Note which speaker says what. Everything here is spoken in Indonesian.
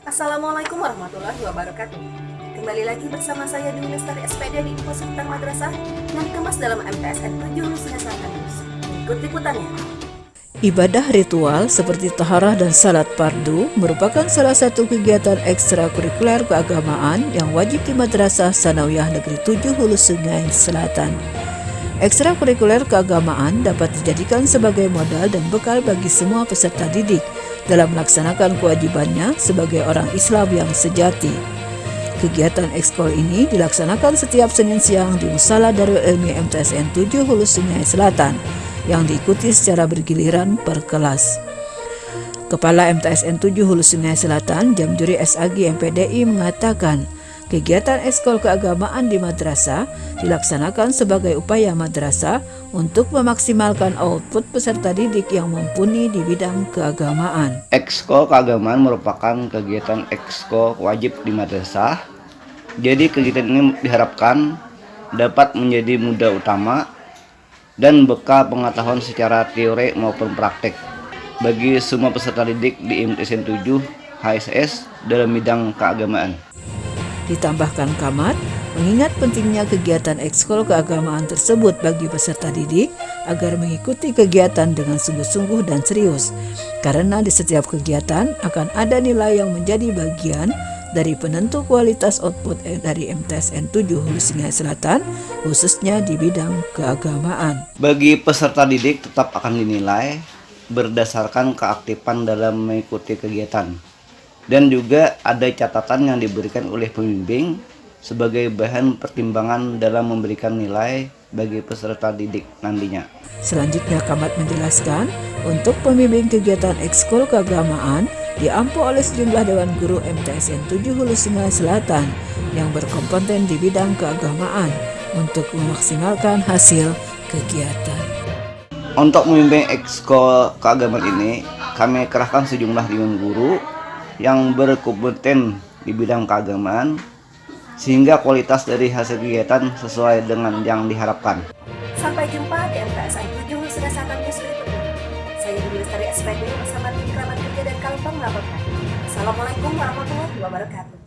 Speaker 1: Assalamualaikum warahmatullahi wabarakatuh. Kembali lagi bersama saya di Lestari SPD di Info Seputar Madrasah yang dikemas dalam MTSN 7 Lusinas News. Ikut liputannya.
Speaker 2: Ibadah ritual seperti taharah dan salat pardu merupakan salah satu kegiatan ekstrakurikuler keagamaan yang wajib di Madrasah Sanawiyah Negeri 7 Hulu Sungai Selatan. Ekstrakurikuler keagamaan dapat dijadikan sebagai modal dan bekal bagi semua peserta didik – dalam melaksanakan kewajibannya sebagai orang Islam yang sejati. Kegiatan ekskol ini dilaksanakan setiap Senin siang di Musala Darul Ilmi MTSN 7 Hulu Sungai Selatan yang diikuti secara bergiliran per kelas. Kepala MTSN 7 Hulu Sungai Selatan, Jamjuri SAG MPDI mengatakan, kegiatan ekskol keagamaan di madrasah dilaksanakan sebagai upaya madrasah untuk memaksimalkan output peserta didik yang mumpuni di bidang keagamaan.
Speaker 3: Ekskol keagamaan merupakan kegiatan ekskol wajib di madrasah. Jadi kegiatan ini diharapkan dapat menjadi mudah utama dan bekal pengetahuan secara teori maupun praktek bagi semua peserta didik di MTSN 7 HSS dalam bidang keagamaan.
Speaker 2: Ditambahkan Kamat, mengingat pentingnya kegiatan ekskul keagamaan tersebut bagi peserta didik agar mengikuti kegiatan dengan sungguh-sungguh dan serius, karena di setiap kegiatan akan ada nilai yang menjadi bagian dari penentu kualitas output dari MTSN 7 Hulu Sungai Selatan, khususnya di bidang keagamaan.
Speaker 3: Bagi peserta didik tetap akan dinilai berdasarkan keaktifan dalam mengikuti kegiatan. Dan juga ada catatan yang diberikan oleh pembimbing sebagai bahan pertimbangan dalam memberikan nilai bagi peserta didik nantinya.
Speaker 2: Selanjutnya Kamat menjelaskan, untuk pembimbing kegiatan ekskul keagamaan, diampu oleh sejumlah Dewan Guru MTSN 7 Hulu Sungai Selatan yang berkompeten di bidang keagamaan untuk memaksimalkan hasil kegiatan.
Speaker 3: Untuk membimbing ekskul keagamaan ini, kami kerahkan sejumlah Dewan Guru yang berkompeten di bidang keagamaan sehingga kualitas dari hasil kegiatan sesuai dengan yang diharapkan.
Speaker 1: Sampai jumpa di MTSN 7 Hulu Sungai Selatan News berikutnya. Saya Dewi Lestari SPD bersama tim kerabat kerja dan Kalpam melaporkan. Assalamualaikum warahmatullahi wabarakatuh.